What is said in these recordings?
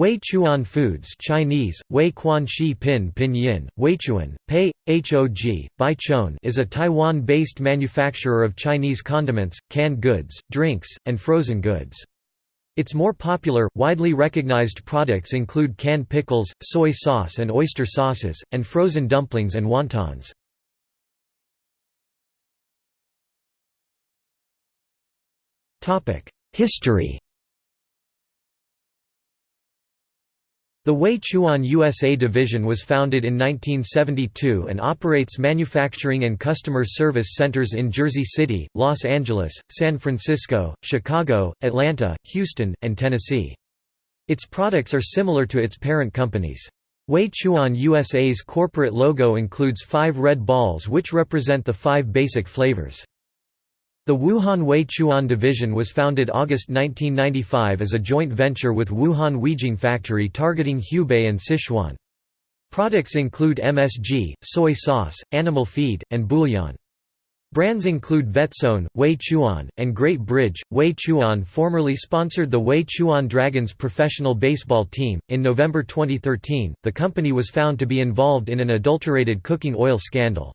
Wei Chuan Foods Chinese, Wei Quan Shi Pin Pinyin, Weichuan, Pei, Hog, Baichon is a Taiwan-based manufacturer of Chinese condiments, canned goods, drinks, and frozen goods. Its more popular, widely recognized products include canned pickles, soy sauce and oyster sauces, and frozen dumplings and wontons. History The Wei Chuan USA division was founded in 1972 and operates manufacturing and customer service centers in Jersey City, Los Angeles, San Francisco, Chicago, Atlanta, Houston, and Tennessee. Its products are similar to its parent companies. Wei Chuan USA's corporate logo includes five red balls which represent the five basic flavors. The Wuhan Wei Chuan Division was founded August 1995 as a joint venture with Wuhan Weijing Factory targeting Hubei and Sichuan. Products include MSG, soy sauce, animal feed, and bouillon. Brands include Vetzone, Wei Chuan, and Great Bridge. Wei Chuan formerly sponsored the Wei Chuan Dragons professional baseball team. In November 2013, the company was found to be involved in an adulterated cooking oil scandal.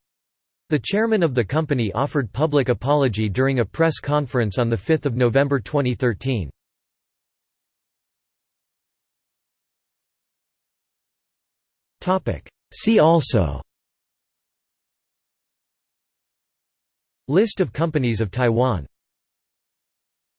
The chairman of the company offered public apology during a press conference on 5 November 2013. See also. List of companies of Taiwan